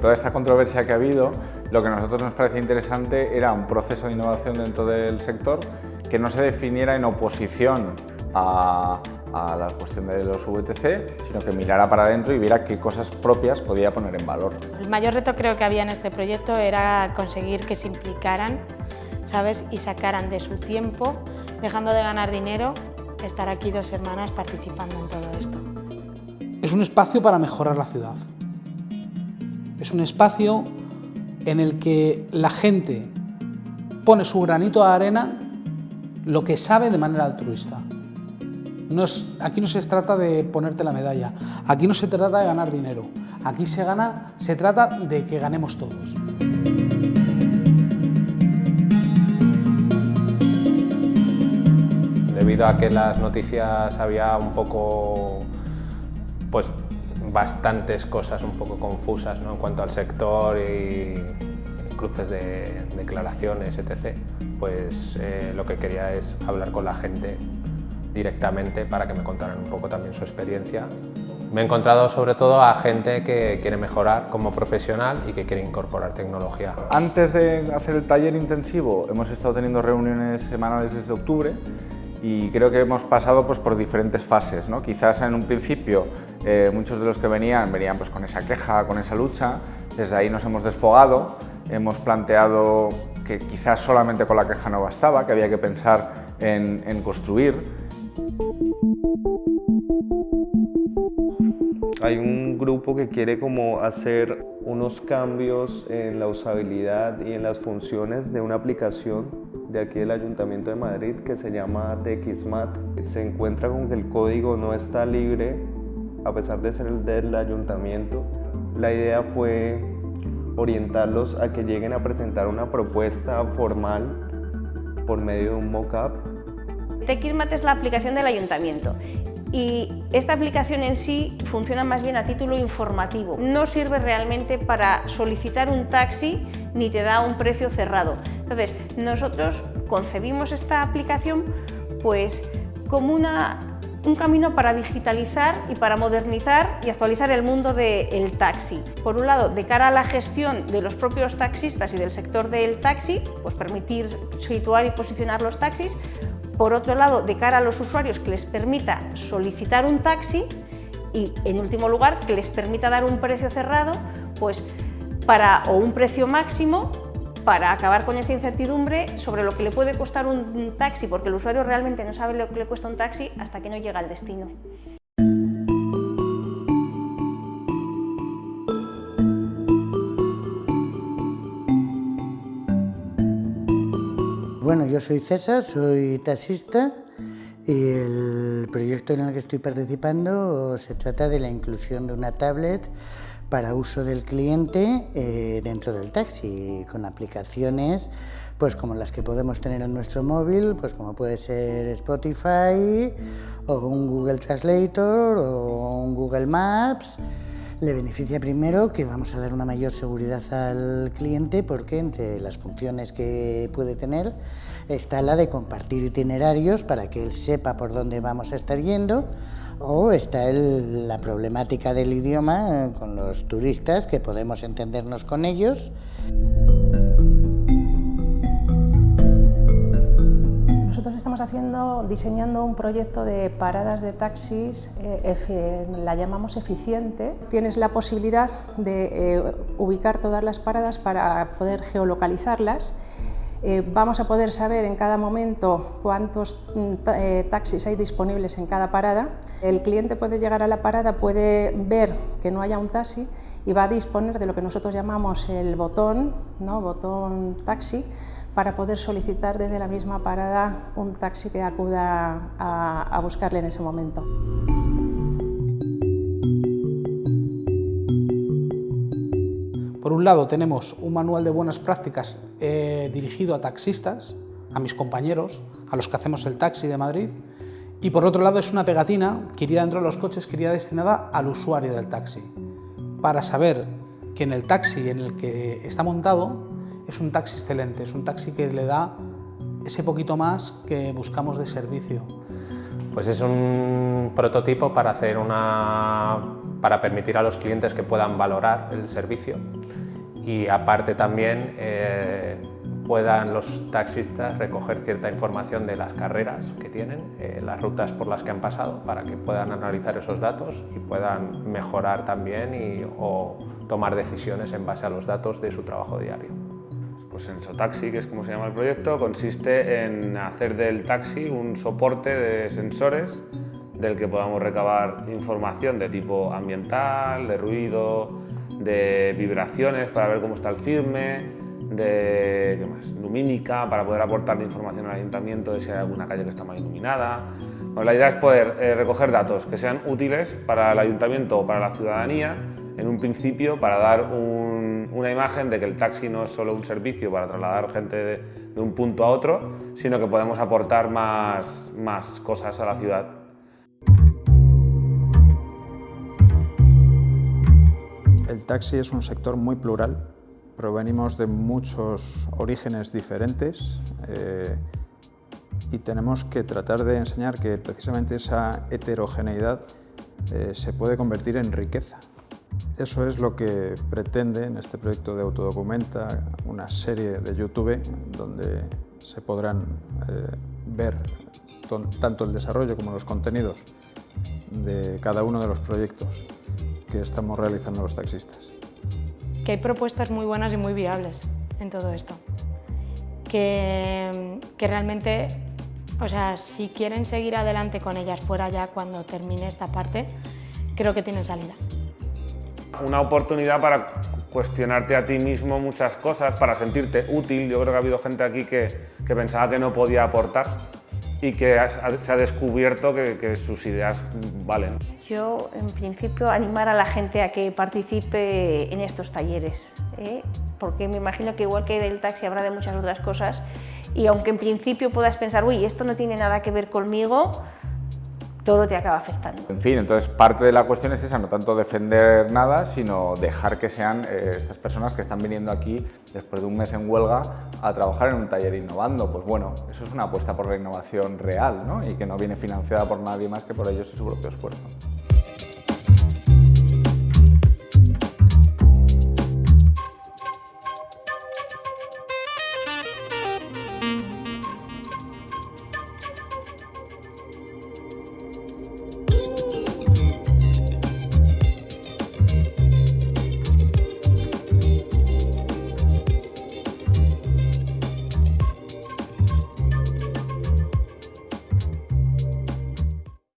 con toda esta controversia que ha habido, lo que a nosotros nos parece interesante era un proceso de innovación dentro del sector que no se definiera en oposición a, a la cuestión de los VTC, sino que mirara para adentro y viera qué cosas propias podía poner en valor. El mayor reto creo que había en este proyecto era conseguir que se implicaran ¿sabes? y sacaran de su tiempo, dejando de ganar dinero, estar aquí dos hermanas participando en todo esto. Es un espacio para mejorar la ciudad. Es un espacio en el que la gente pone su granito de arena lo que sabe de manera altruista. No aquí no se trata de ponerte la medalla, aquí no se trata de ganar dinero, aquí se, gana, se trata de que ganemos todos. Debido a que las noticias había un poco, pues bastantes cosas un poco confusas en cuanto al sector y cruces de declaraciones, etc., pues eh, lo que quería es hablar con la gente directamente para que me contaran un poco también su experiencia. Me he encontrado sobre todo a gente que quiere mejorar como profesional y que quiere incorporar tecnología. Antes de hacer el taller intensivo hemos estado teniendo reuniones semanales desde octubre y creo que hemos pasado pues, por diferentes fases. ¿no? Quizás en un principio eh, muchos de los que venían venían pues, con esa queja, con esa lucha, desde ahí nos hemos desfogado, hemos planteado que quizás solamente con la queja no bastaba, que había que pensar en, en construir hay un grupo que quiere como hacer unos cambios en la usabilidad y en las funciones de una aplicación de aquí del Ayuntamiento de Madrid que se llama TXMAT. Se encuentra con que el código no está libre a pesar de ser el del Ayuntamiento. La idea fue orientarlos a que lleguen a presentar una propuesta formal por medio de un mock-up. TXMAT es la aplicación del Ayuntamiento y esta aplicación en sí funciona más bien a título informativo. No sirve realmente para solicitar un taxi ni te da un precio cerrado. Entonces, nosotros concebimos esta aplicación pues como un camino para digitalizar y para modernizar y actualizar el mundo del taxi. Por un lado, de cara a la gestión de los propios taxistas y del sector del taxi, pues permitir situar y posicionar los taxis, por otro lado, de cara a los usuarios, que les permita solicitar un taxi y, en último lugar, que les permita dar un precio cerrado pues, para, o un precio máximo para acabar con esa incertidumbre sobre lo que le puede costar un taxi, porque el usuario realmente no sabe lo que le cuesta un taxi hasta que no llega al destino. Bueno, yo soy César, soy taxista y el proyecto en el que estoy participando se trata de la inclusión de una tablet para uso del cliente eh, dentro del taxi, con aplicaciones pues como las que podemos tener en nuestro móvil, pues como puede ser Spotify o un Google Translator o un Google Maps le beneficia primero que vamos a dar una mayor seguridad al cliente porque entre las funciones que puede tener está la de compartir itinerarios para que él sepa por dónde vamos a estar yendo o está la problemática del idioma con los turistas que podemos entendernos con ellos. Estamos haciendo, diseñando un proyecto de paradas de taxis, eh, la llamamos eficiente. Tienes la posibilidad de eh, ubicar todas las paradas para poder geolocalizarlas. Eh, vamos a poder saber en cada momento cuántos mm, taxis hay disponibles en cada parada. El cliente puede llegar a la parada, puede ver que no haya un taxi y va a disponer de lo que nosotros llamamos el botón, ¿no? botón taxi, para poder solicitar desde la misma parada un taxi que acuda a, buscarle en ese momento. Por un lado tenemos un manual de buenas prácticas eh, dirigido a taxistas, a mis compañeros, a los que hacemos el taxi de Madrid, y por otro lado es una pegatina que iría dentro de los coches que iría destinada al usuario del taxi, para saber que en el taxi en el que está montado es un taxi excelente, es un taxi que le da ese poquito más que buscamos de servicio. Pues es un prototipo para, hacer una, para permitir a los clientes que puedan valorar el servicio y aparte también eh, puedan los taxistas recoger cierta información de las carreras que tienen, eh, las rutas por las que han pasado, para que puedan analizar esos datos y puedan mejorar también y, o tomar decisiones en base a los datos de su trabajo diario. Pues Sensotaxi, que es como se llama el proyecto, consiste en hacer del taxi un soporte de sensores del que podamos recabar información de tipo ambiental, de ruido, de vibraciones para ver cómo está el firme, de ¿qué más? lumínica para poder aportar información al ayuntamiento de si hay alguna calle que está mal iluminada. la idea es poder eh, recoger datos que sean útiles para el ayuntamiento o para la ciudadanía en un principio para dar una imagen de que el taxi no es solo un servicio para trasladar gente de, un punto a otro, sino que podemos aportar más, más cosas a la ciudad. El taxi es un sector muy plural provenimos de muchos orígenes diferentes eh, y tenemos que tratar de enseñar que precisamente esa heterogeneidad eh, se puede convertir en riqueza. Eso es lo que pretende en este proyecto de Autodocumenta, una serie de YouTube donde se podrán eh, ver tanto el desarrollo como los contenidos de cada uno de los proyectos que estamos realizando los taxistas que hay propuestas muy buenas y muy viables en todo esto. Que, que realmente, o sea, si quieren seguir adelante con ellas fuera ya cuando termine esta parte, creo que tienen salida. Una oportunidad para cuestionarte a ti mismo muchas cosas, para sentirte útil. Yo creo que ha habido gente aquí que, que pensaba que no podía aportar y que se ha descubierto que, sus ideas valen. Yo, en principio, animar a la gente a que participe en estos talleres, ¿eh? porque me imagino que igual que del taxi habrá de muchas otras cosas y aunque en principio puedas pensar, uy, esto no tiene nada que ver conmigo, todo te acaba afectando. En fin, entonces parte de la cuestión es esa, no tanto defender nada, sino dejar que sean eh, estas personas que están viniendo aquí después de un mes en huelga a trabajar en un taller innovando. Pues bueno, eso es una apuesta por la innovación real ¿no? y que no viene financiada por nadie más que por ellos y su propio esfuerzo.